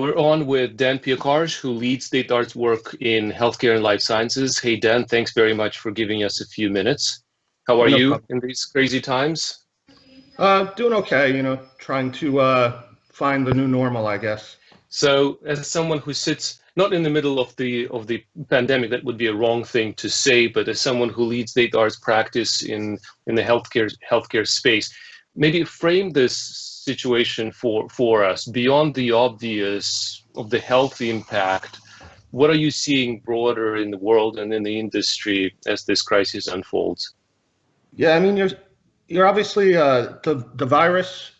We're on with Dan Piekarz, who leads DataArt's work in healthcare and life sciences. Hey, Dan, thanks very much for giving us a few minutes. How are no you problem. in these crazy times? Uh, doing okay, you know, trying to uh, find the new normal, I guess. So, as someone who sits not in the middle of the of the pandemic, that would be a wrong thing to say, but as someone who leads DataArt's practice in in the healthcare healthcare space, maybe frame this situation for, for us beyond the obvious of the health impact? What are you seeing broader in the world and in the industry as this crisis unfolds? Yeah, I mean, you're, you're obviously, uh, the, the virus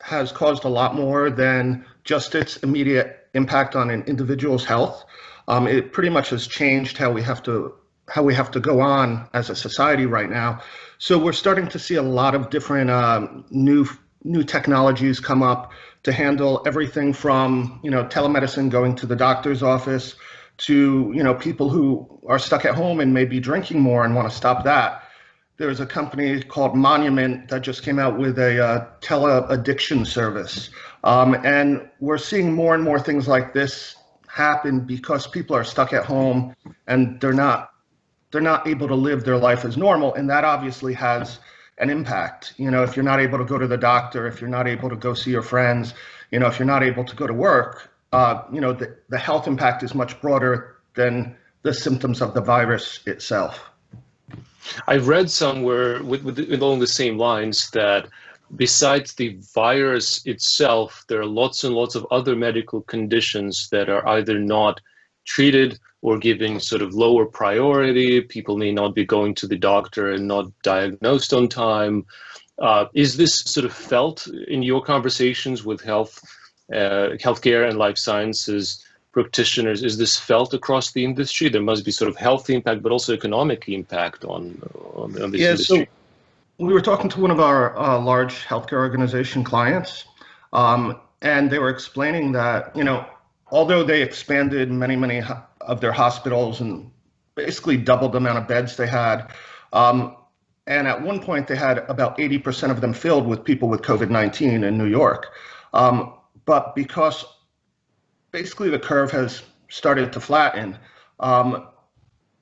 has caused a lot more than just its immediate impact on an individual's health. Um, it pretty much has changed how we have to how we have to go on as a society right now. So we're starting to see a lot of different um, new new technologies come up to handle everything from you know telemedicine going to the doctor's office to you know people who are stuck at home and may be drinking more and want to stop that there's a company called monument that just came out with a uh, tele addiction service um, and we're seeing more and more things like this happen because people are stuck at home and they're not they're not able to live their life as normal and that obviously has an impact. You know, if you're not able to go to the doctor, if you're not able to go see your friends, you know, if you're not able to go to work, uh, you know, the, the health impact is much broader than the symptoms of the virus itself. I've read somewhere with, with, along the same lines that besides the virus itself, there are lots and lots of other medical conditions that are either not treated or giving sort of lower priority. People may not be going to the doctor and not diagnosed on time. Uh, is this sort of felt in your conversations with health, uh, healthcare and life sciences practitioners? Is this felt across the industry? There must be sort of health impact, but also economic impact on, on, on this yeah, industry. So we were talking to one of our uh, large healthcare organization clients, um, and they were explaining that, you know, although they expanded many, many of their hospitals and basically doubled the amount of beds they had. Um, and at one point, they had about 80% of them filled with people with COVID 19 in New York. Um, but because basically the curve has started to flatten, um,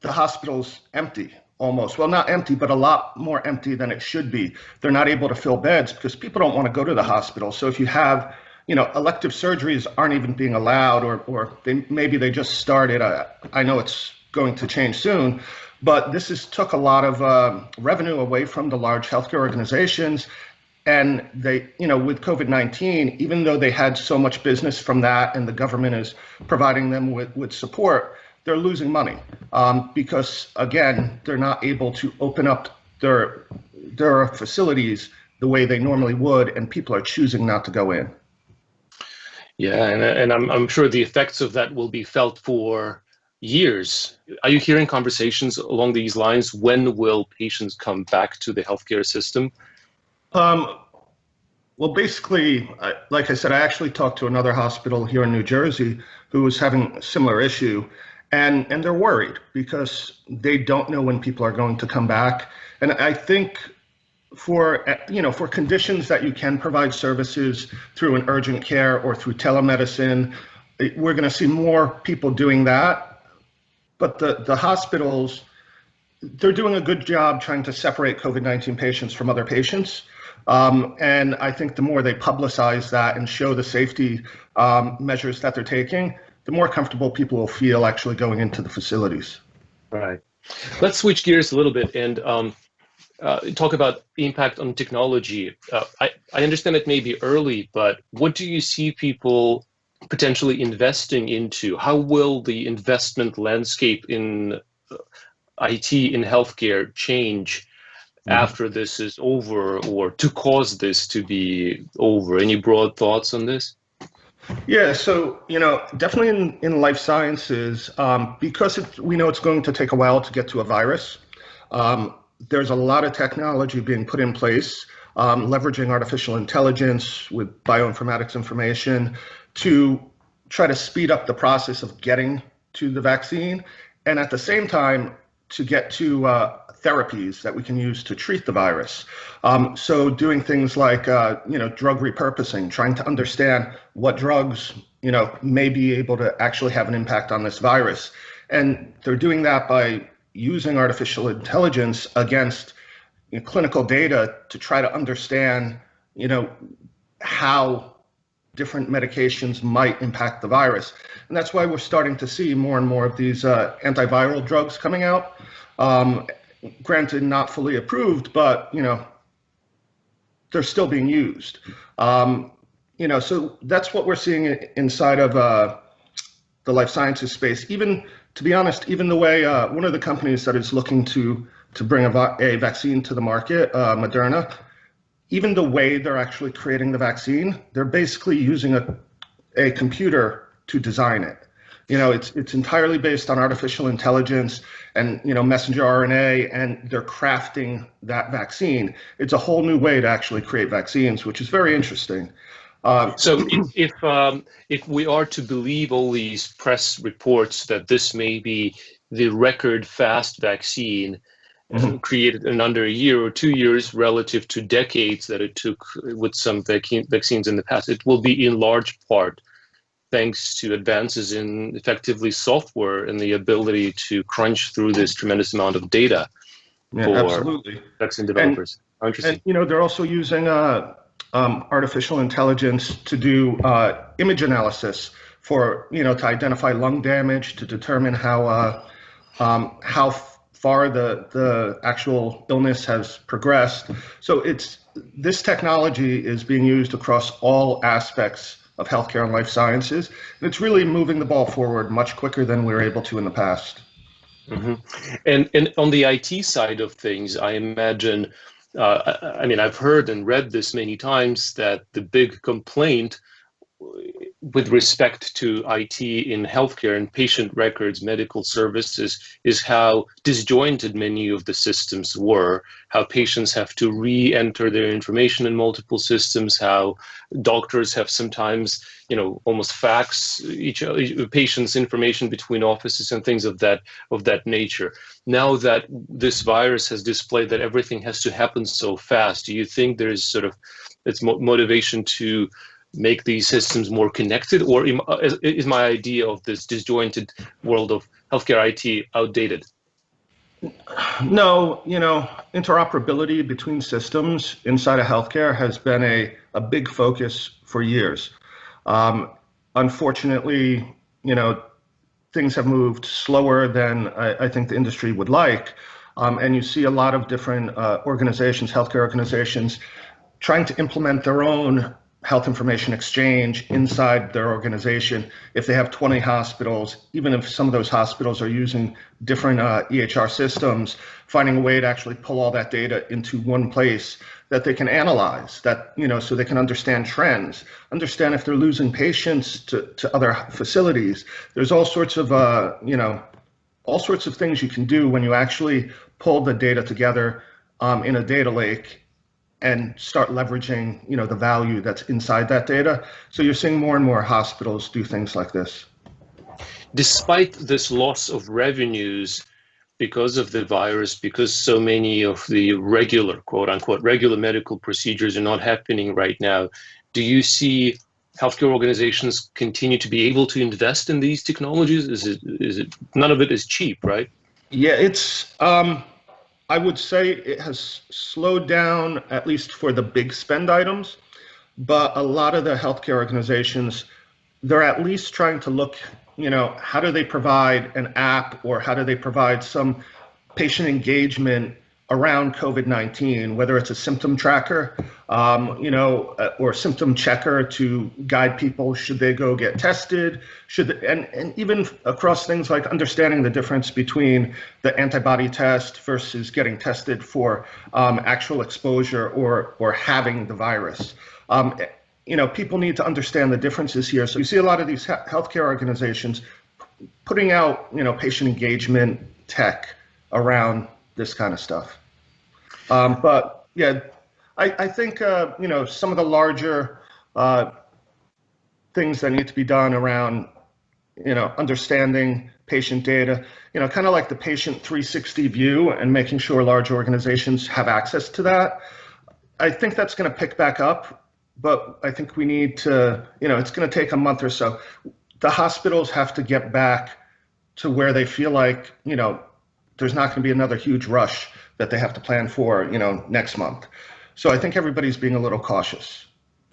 the hospital's empty almost. Well, not empty, but a lot more empty than it should be. They're not able to fill beds because people don't want to go to the hospital. So if you have you know, elective surgeries aren't even being allowed, or or they, maybe they just started. I, I know it's going to change soon, but this has took a lot of uh, revenue away from the large healthcare organizations, and they, you know, with COVID-19, even though they had so much business from that, and the government is providing them with with support, they're losing money um, because again, they're not able to open up their their facilities the way they normally would, and people are choosing not to go in. Yeah, and, and I'm, I'm sure the effects of that will be felt for years. Are you hearing conversations along these lines? When will patients come back to the healthcare system? Um, well, basically, like I said, I actually talked to another hospital here in New Jersey who was having a similar issue, and and they're worried because they don't know when people are going to come back. And I think for you know for conditions that you can provide services through an urgent care or through telemedicine. We're going to see more people doing that. But the the hospitals they're doing a good job trying to separate covid-19 patients from other patients. Um, and i think the more they publicize that and show the safety um, measures that they're taking the more comfortable people will feel actually going into the facilities. Right. Let's switch gears a little bit and um, uh, talk about impact on technology. Uh, I, I understand it may be early, but what do you see people potentially investing into? How will the investment landscape in uh, IT in healthcare change mm. after this is over or to cause this to be over? Any broad thoughts on this? Yeah, so you know, definitely in, in life sciences, um, because it, we know it's going to take a while to get to a virus. Um, there's a lot of technology being put in place, um, leveraging artificial intelligence with bioinformatics information to try to speed up the process of getting to the vaccine. And at the same time, to get to uh, therapies that we can use to treat the virus. Um, so doing things like, uh, you know, drug repurposing, trying to understand what drugs you know, may be able to actually have an impact on this virus. And they're doing that by using artificial intelligence against you know, clinical data to try to understand, you know, how different medications might impact the virus. And that's why we're starting to see more and more of these uh, antiviral drugs coming out. Um, granted, not fully approved, but, you know, they're still being used. Um, you know, so that's what we're seeing inside of uh, the life sciences space. Even to be honest, even the way uh, one of the companies that is looking to to bring a, a vaccine to the market, uh, Moderna, even the way they're actually creating the vaccine, they're basically using a a computer to design it. You know, it's it's entirely based on artificial intelligence and you know messenger RNA, and they're crafting that vaccine. It's a whole new way to actually create vaccines, which is very interesting. Um, so if if, um, if we are to believe all these press reports that this may be the record fast vaccine mm-hmm. created in under a year or two years relative to decades that it took with some vaccines in the past, it will be in large part thanks to advances in effectively software and the ability to crunch through this tremendous amount of data yeah, for absolutely. vaccine developers. And, Interesting. And, you know, they're also using uh, um, artificial intelligence to do uh, image analysis for you know to identify lung damage to determine how uh, um, how far the the actual illness has progressed. So it's this technology is being used across all aspects of healthcare and life sciences, and it's really moving the ball forward much quicker than we were able to in the past. Mm-hmm. And and on the IT side of things, I imagine uh, I mean, I've heard and read this many times that the big complaint with respect to IT in healthcare and patient records, medical services, is how disjointed many of the systems were, how patients have to re-enter their information in multiple systems, how doctors have sometimes, you know, almost fax each, each patient's information between offices and things of that of that nature. Now that this virus has displayed that everything has to happen so fast, do you think there's sort of its motivation to make these systems more connected, or uh, is my idea of this disjointed world of healthcare IT outdated? No, you know, interoperability between systems inside of healthcare has been a, a big focus for years. Um, unfortunately, you know, things have moved slower than I, I think the industry would like. Um, and you see a lot of different uh, organizations, healthcare organizations, trying to implement their own health information exchange inside their organization. If they have 20 hospitals, even if some of those hospitals are using different uh, EHR systems, finding a way to actually pull all that data into one place that they can analyze that, you know, so they can understand trends, understand if they're losing patients to, to other facilities. There's all sorts of, uh, you know, all sorts of things you can do when you actually pull the data together um, in a data lake and start leveraging you know the value that's inside that data. So you're seeing more and more hospitals do things like this. Despite this loss of revenues because of the virus because so many of the regular quote unquote regular medical procedures are not happening right now do you see healthcare organizations continue to be able to invest in these technologies? Is it is it none of it is cheap right? Yeah it's um I would say it has slowed down, at least for the big spend items, but a lot of the healthcare organizations, they're at least trying to look, you know, how do they provide an app or how do they provide some patient engagement around COVID-19, whether it's a symptom tracker, um, you know, uh, or symptom checker to guide people should they go get tested, should they, and and even across things like understanding the difference between the antibody test versus getting tested for um, actual exposure or or having the virus. Um, you know, people need to understand the differences here. So you see a lot of these healthcare organizations putting out, you know, patient engagement tech around this kind of stuff. Um, but yeah, I, I think uh, you know some of the larger uh, things that need to be done around you know understanding patient data, you know, kind of like the patient 360 view and making sure large organizations have access to that. I think that's going to pick back up but I think we need to, you know, it's going to take a month or so. The hospitals have to get back to where they feel like, you know, there's not going to be another huge rush that they have to plan for, you know, next month. So I think everybody's being a little cautious.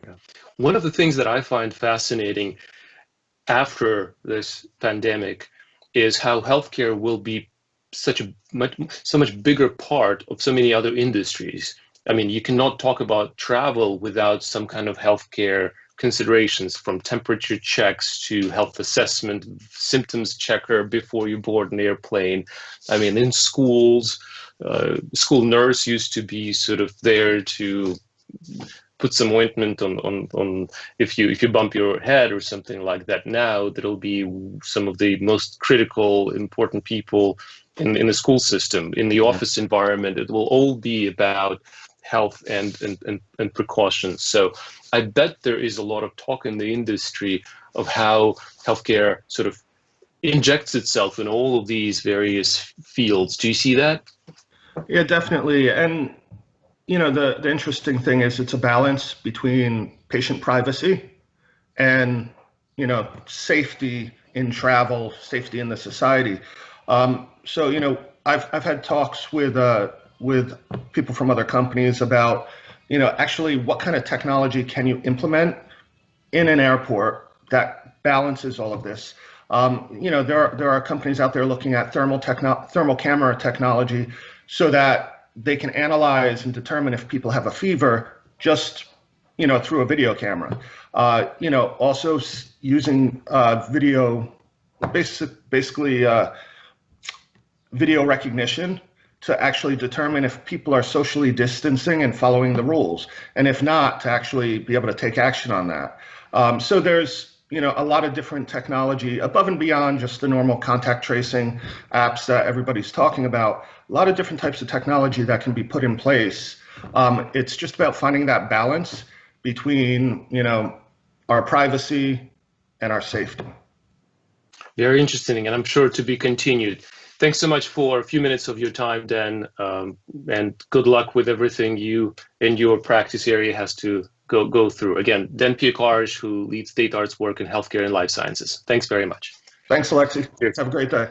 Yeah. One of the things that I find fascinating after this pandemic is how healthcare will be such a much so much bigger part of so many other industries. I mean, you cannot talk about travel without some kind of healthcare considerations from temperature checks to health assessment, symptoms checker before you board an airplane. I mean, in schools, uh, school nurse used to be sort of there to put some ointment on, on, on if you if you bump your head or something like that. Now that'll be some of the most critical, important people in, in the school system, in the office environment. It will all be about health and, and, and, and precautions. So I bet there is a lot of talk in the industry of how healthcare sort of injects itself in all of these various fields. Do you see that? Yeah, definitely. And you know, the the interesting thing is it's a balance between patient privacy and you know safety in travel, safety in the society. Um, so you know, I've I've had talks with uh, with people from other companies about you know actually what kind of technology can you implement in an airport that balances all of this. Um, you know, there are there are companies out there looking at thermal techno thermal camera technology so that they can analyze and determine if people have a fever just you know through a video camera. Uh, you know, also using uh, video, basic, basically uh, video recognition to actually determine if people are socially distancing and following the rules, and if not, to actually be able to take action on that. Um, so there's you know a lot of different technology above and beyond just the normal contact tracing apps that everybody's talking about. A lot of different types of technology that can be put in place. Um, it's just about finding that balance between you know our privacy and our safety. Very interesting, and I'm sure to be continued. Thanks so much for a few minutes of your time, Dan, um, and good luck with everything you and your practice area has to go, go through. Again, Dan Piekarz, who leads DataArt's work in healthcare and life sciences. Thanks very much. Thanks, Alexei. Cheers. Have a great day.